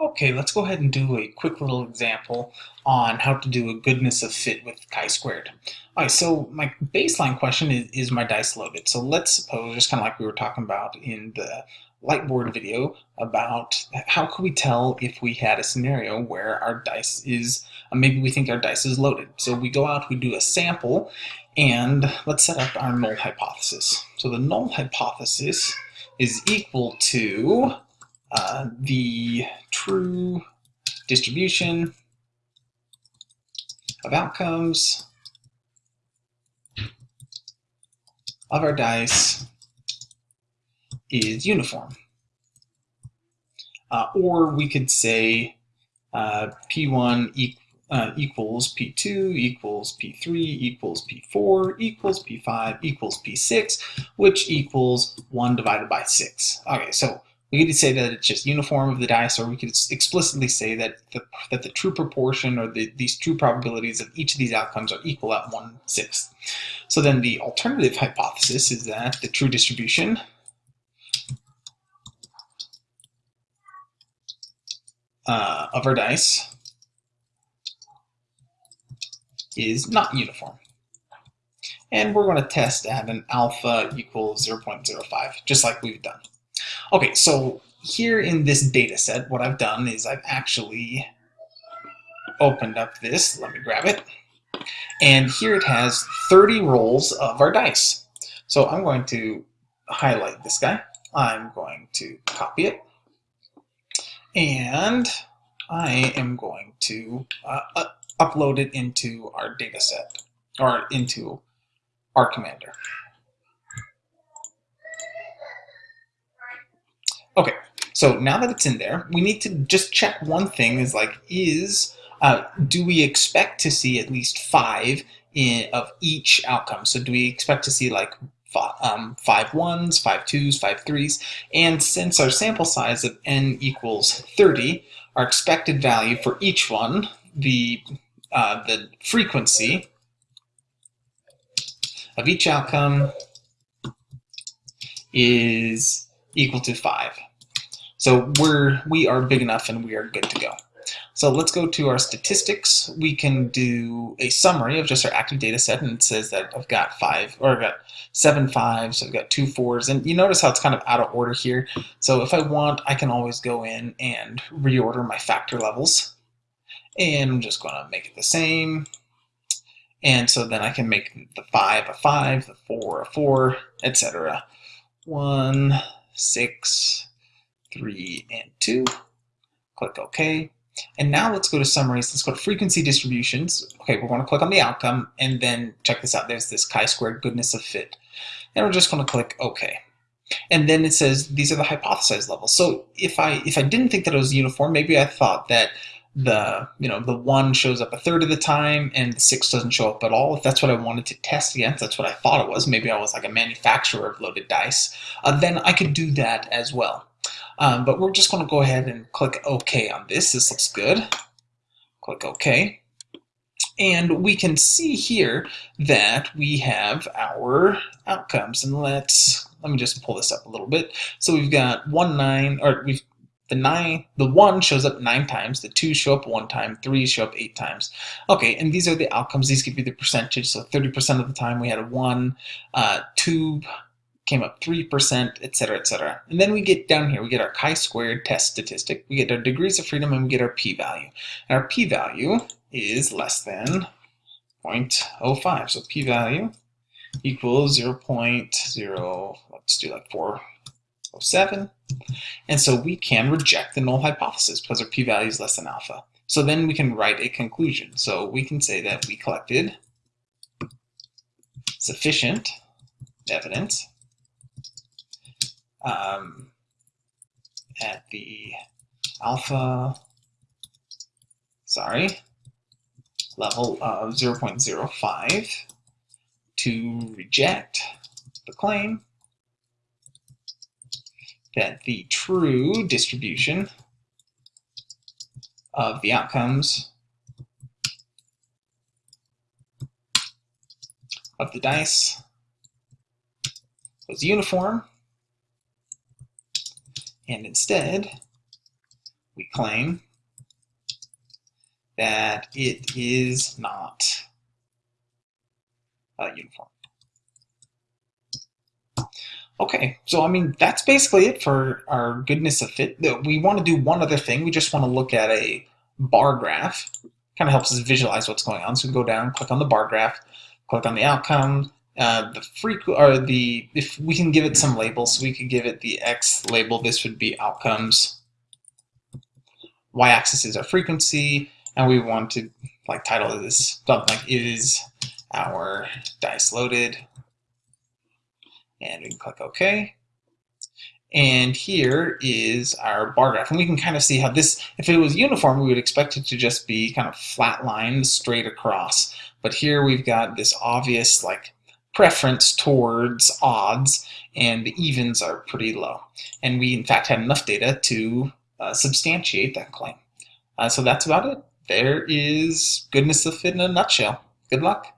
Okay, let's go ahead and do a quick little example on how to do a goodness of fit with chi-squared. All right, so my baseline question is, is my dice loaded? So let's suppose, just kind of like we were talking about in the lightboard video, about how could we tell if we had a scenario where our dice is, uh, maybe we think our dice is loaded. So we go out, we do a sample, and let's set up our null hypothesis. So the null hypothesis is equal to uh, the true distribution of outcomes of our dice is uniform. Uh, or we could say uh, P1 e uh, equals P2 equals P3 equals P4 equals P5 equals P6, which equals 1 divided by 6. Okay, so we could say that it's just uniform of the dice, or we could explicitly say that the, that the true proportion or the, these true probabilities of each of these outcomes are equal at one-sixth. So then the alternative hypothesis is that the true distribution uh, of our dice is not uniform. And we're going to test at an alpha equals 0.05, just like we've done. Okay, so here in this data set, what I've done is I've actually opened up this. Let me grab it. And here it has 30 rolls of our dice. So I'm going to highlight this guy. I'm going to copy it. And I am going to uh, upload it into our data set, or into R Commander. Okay, so now that it's in there, we need to just check one thing is like, is, uh, do we expect to see at least five in, of each outcome? So do we expect to see like five, um, five ones, five twos, five threes? And since our sample size of n equals 30, our expected value for each one, the, uh, the frequency of each outcome is equal to 5. So we're, we are big enough and we are good to go. So let's go to our statistics. We can do a summary of just our active data set and it says that I've got five, or I've got seven fives, I've got two fours, and you notice how it's kind of out of order here. So if I want, I can always go in and reorder my factor levels. And I'm just gonna make it the same. And so then I can make the five a five, the four a four, etc. One, six, 3, and 2. Click OK. And now let's go to summaries. Let's go to frequency distributions. Okay, we're going to click on the outcome and then check this out. There's this chi-squared goodness of fit. And we're just going to click OK. And then it says these are the hypothesized levels. So if I if I didn't think that it was uniform, maybe I thought that the you know the one shows up a third of the time and the six doesn't show up at all. If that's what I wanted to test against, that's what I thought it was. Maybe I was like a manufacturer of loaded dice. Uh, then I could do that as well. Um, but we're just going to go ahead and click OK on this. This looks good. Click OK. And we can see here that we have our outcomes. And let's, let me just pull this up a little bit. So we've got one nine, or we've the nine, the one shows up nine times, the two show up one time, three show up eight times. Okay, and these are the outcomes. These give you the percentage. So 30% of the time we had a one, uh, two came up 3%, etc., etc. And then we get down here, we get our chi-squared test statistic, we get our degrees of freedom, and we get our p-value. And our p-value is less than 0.05. So p-value equals 0 0.0, let's do like 407. And so we can reject the null hypothesis because our p-value is less than alpha. So then we can write a conclusion. So we can say that we collected sufficient evidence um, at the alpha, sorry, level of 0.05 to reject the claim that the true distribution of the outcomes of the dice was uniform and instead, we claim that it is not uh, uniform. Okay, so I mean, that's basically it for our goodness of fit. We want to do one other thing. We just want to look at a bar graph. Kind of helps us visualize what's going on. So we go down, click on the bar graph, click on the outcome, uh, the frequent or the if we can give it some labels, we could give it the x label. This would be outcomes. Y-axis is our frequency, and we want to like title this something like is our dice loaded and we can click OK. And here is our bar graph. And we can kind of see how this, if it was uniform, we would expect it to just be kind of flat line straight across. But here we've got this obvious like preference towards odds and the evens are pretty low. And we in fact had enough data to uh, substantiate that claim. Uh, so that's about it. There is goodness of fit in a nutshell. Good luck.